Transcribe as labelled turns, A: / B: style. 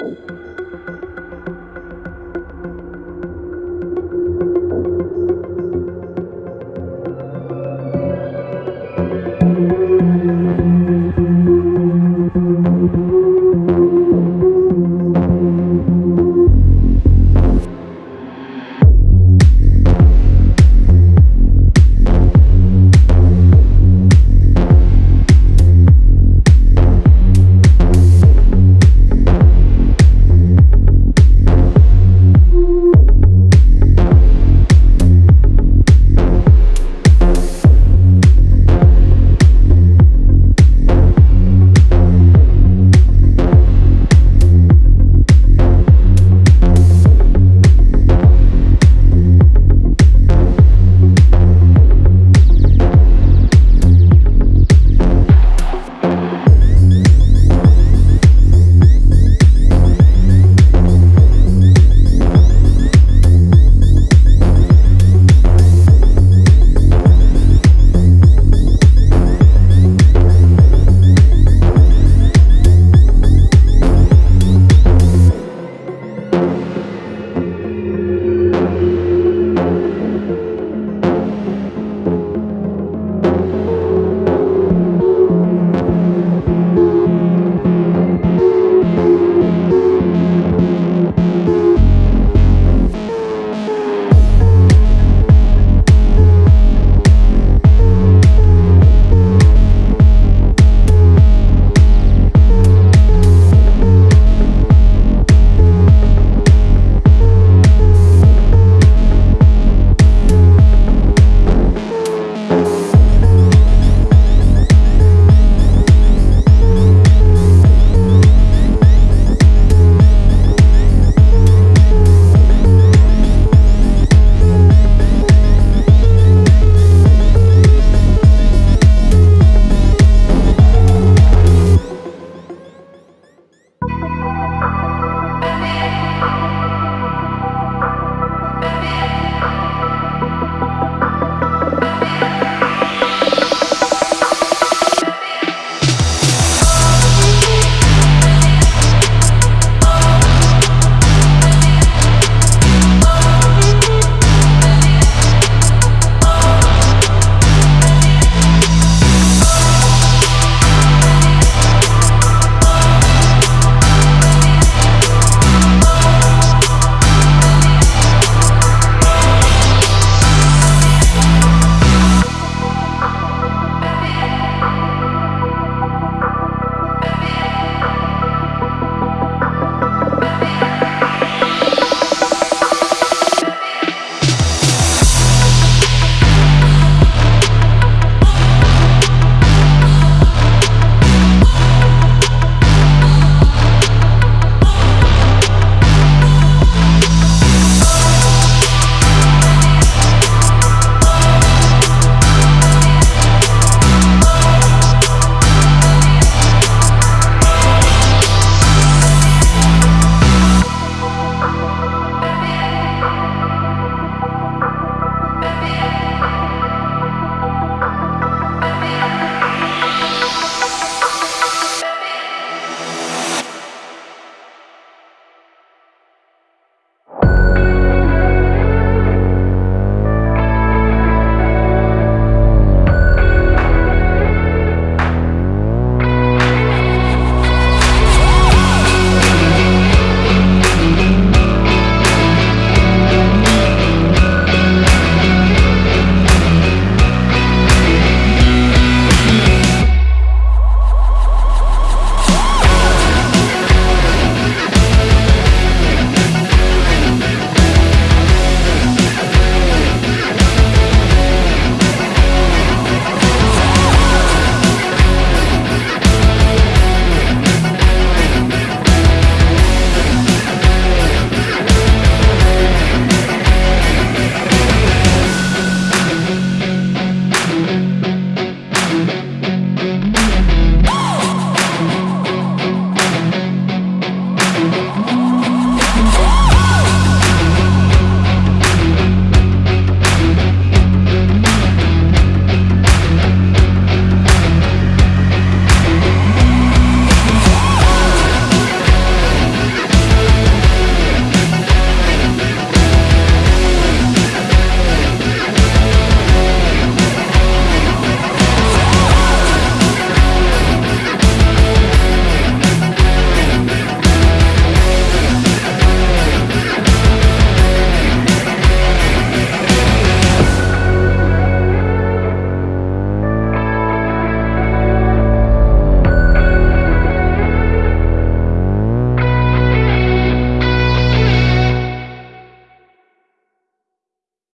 A: Música